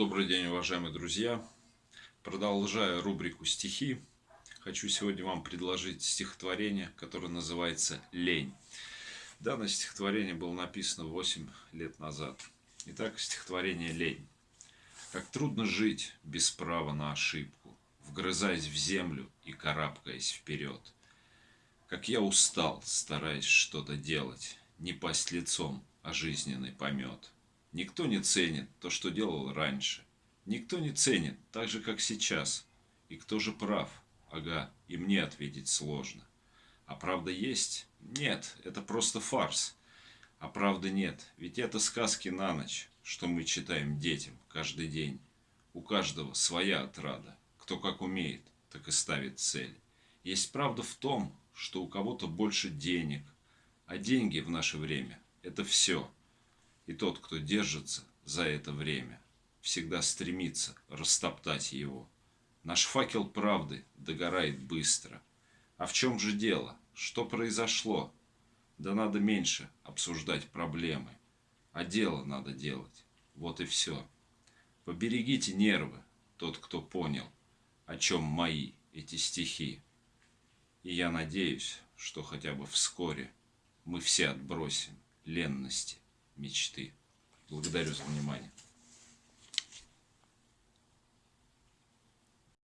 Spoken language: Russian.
Добрый день, уважаемые друзья! Продолжая рубрику «Стихи», хочу сегодня вам предложить стихотворение, которое называется «Лень». Данное стихотворение было написано 8 лет назад. Итак, стихотворение «Лень». Как трудно жить без права на ошибку, вгрызаясь в землю и карабкаясь вперед. Как я устал, стараясь что-то делать, не пасть лицом, а жизненный помет. Никто не ценит то, что делал раньше. Никто не ценит, так же, как сейчас. И кто же прав? Ага, и мне ответить сложно. А правда есть? Нет, это просто фарс. А правды нет, ведь это сказки на ночь, что мы читаем детям каждый день. У каждого своя отрада. Кто как умеет, так и ставит цель. Есть правда в том, что у кого-то больше денег. А деньги в наше время – это все – и тот, кто держится за это время, всегда стремится растоптать его. Наш факел правды догорает быстро. А в чем же дело? Что произошло? Да надо меньше обсуждать проблемы. А дело надо делать. Вот и все. Поберегите нервы, тот, кто понял, о чем мои эти стихи. И я надеюсь, что хотя бы вскоре мы все отбросим ленности мечты. Благодарю за внимание.